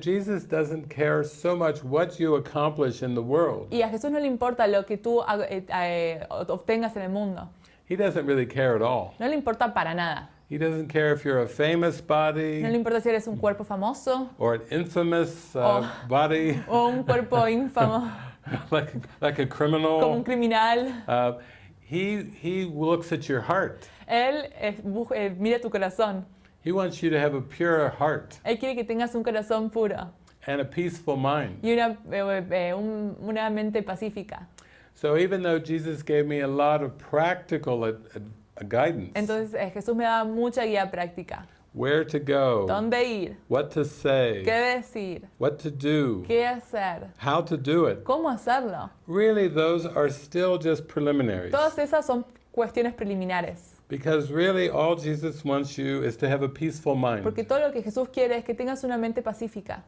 Jesus doesn't care so much what you accomplish in the world. Y a Jesús no le importa lo que tú eh, eh, obtengas en el mundo. He doesn't really care at all. No le importa para nada. He doesn't care if you're a famous body No le importa si eres un cuerpo famoso or an infamous uh, Oh. body, o un cuerpo ínfamo, like, like a como un criminal. criminal. Uh, he, he looks at your heart. Él eh, eh, mira tu corazón. He wants you to have a pure heart Él quiere que tengas un corazón puro and a peaceful mind. y una, eh, eh, un- una mente pacífica. So even though Jesus gave me a lot of practical ad, ad- guidance, Entonces eh, Jesús me da mucha guía práctica. Where to go, ¿Dónde ir? what to say, ¿Qué decir? what to do, ¿Qué hacer? how to do it, ¿Cómo hacerlo? really those are still just preliminaries. Todas esas son cuestiones preliminares. Because really all Jesus wants you is to have a peaceful mind. Porque todo lo que Jesús quiere es que tengas una mente pacífica.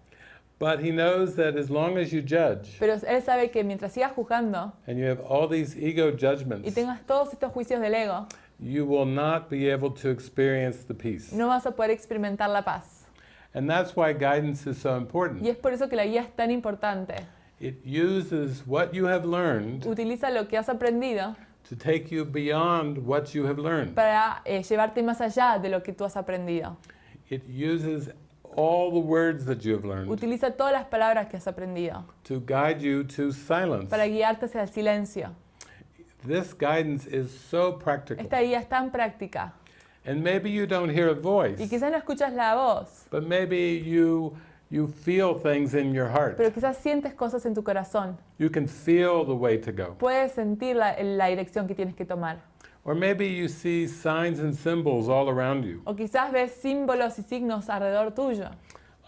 But he knows that as long as you judge Pero Él sabe que mientras sigas juzgando and you have all these ego judgments, y tengas todos estos juicios del ego, you will not be able to experience the peace. no vas a poder experimentar la paz. And that's why guidance is so Y important. es por eso que la guía es tan importante. It uses what you have learned Utiliza lo que has aprendido to take you beyond what you have learned. para eh, llevarte más allá de lo que tú has aprendido. It uses all the words that you have learned Utiliza todas las palabras que has aprendido to guide you to silence. para guiarte hacia el silencio. This guidance is so practical. Esta guía es tan práctica. And maybe you don't hear a voice, Y quizás no escuchas la voz, but maybe you you feel things in your heart. pero quizás sientes cosas en tu corazón. You can feel the way to go. Puedes sentir la, la dirección que tienes que tomar. Or maybe you see signs and symbols all around you, O quizás ves símbolos y signos alrededor tuyo,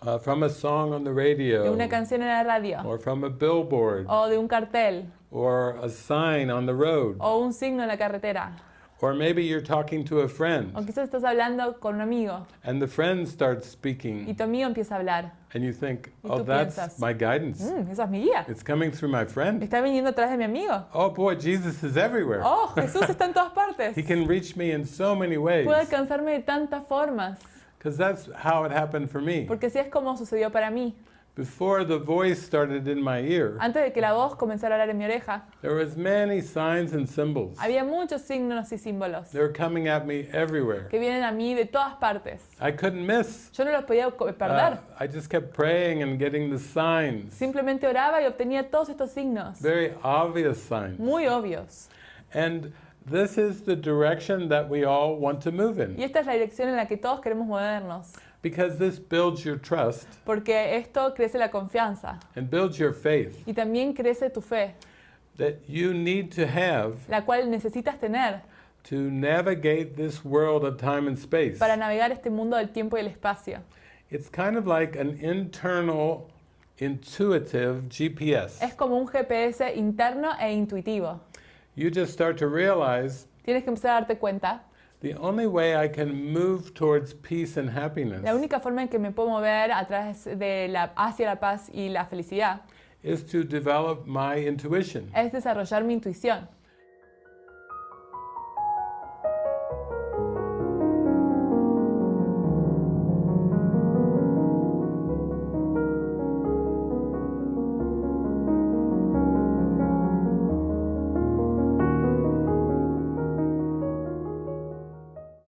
uh, from a song on the de radio, una canción en la radio, or from a billboard, o de un cartel, or a sign on the road. o un signo en la carretera. Or maybe you're talking to a friend, O quizás estás hablando con un amigo and the friend starts y speaking, tu amigo empieza a hablar. and you think, Y oh, that's piensas, my guidance. Mm, esa es mi guía. It's coming through my friend. Está viniendo atrás de mi amigo. Oh boy, Jesus is everywhere. Oh, Jesús está en todas partes. He can reach me in so many ways. Puede alcanzarme de tantas formas. Because that's how it happened for me. Porque así es como sucedió para mí. Before the voice started in my ear, Antes de que la voz comenzara a hablar en mi oreja, there was many signs and symbols. había muchos signos y símbolos They were coming at me everywhere. que vienen a mí de todas partes. I couldn't miss. Yo no los podía perder. Uh, I just kept praying and getting the signs, Simplemente oraba y obtenía todos estos signos. very obvious signs. Muy obvios. And this is the direction that we all want to move Y in. esta es la dirección en la que todos queremos movernos. Because this builds your trust Porque esto crece la confianza. and builds your faith Y también crece tu fe, that you need to have la cual necesitas tener to navigate this world of time and space. para navegar este mundo del tiempo y el espacio. It's kind of like an internal, intuitive GPS. Es como un GPS interno e intuitivo. You just start to realize Tienes que empezar a darte cuenta. the only way I can move towards peace and happiness La única forma en que me puedo mover a través de la, hacia la paz y la felicidad is to develop my intuition. es desarrollar mi intuición.